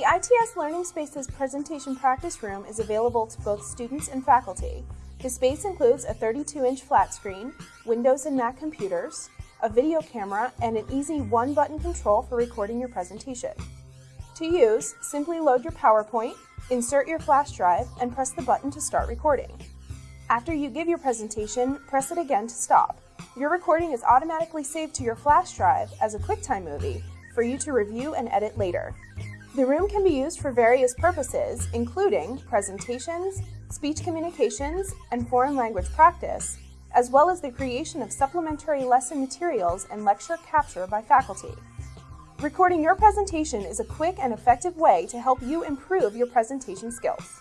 The ITS Learning Spaces Presentation Practice Room is available to both students and faculty. The space includes a 32-inch flat screen, Windows and Mac computers, a video camera, and an easy one-button control for recording your presentation. To use, simply load your PowerPoint, insert your flash drive, and press the button to start recording. After you give your presentation, press it again to stop. Your recording is automatically saved to your flash drive as a QuickTime movie for you to review and edit later. The room can be used for various purposes, including presentations, speech communications, and foreign language practice, as well as the creation of supplementary lesson materials and lecture capture by faculty. Recording your presentation is a quick and effective way to help you improve your presentation skills.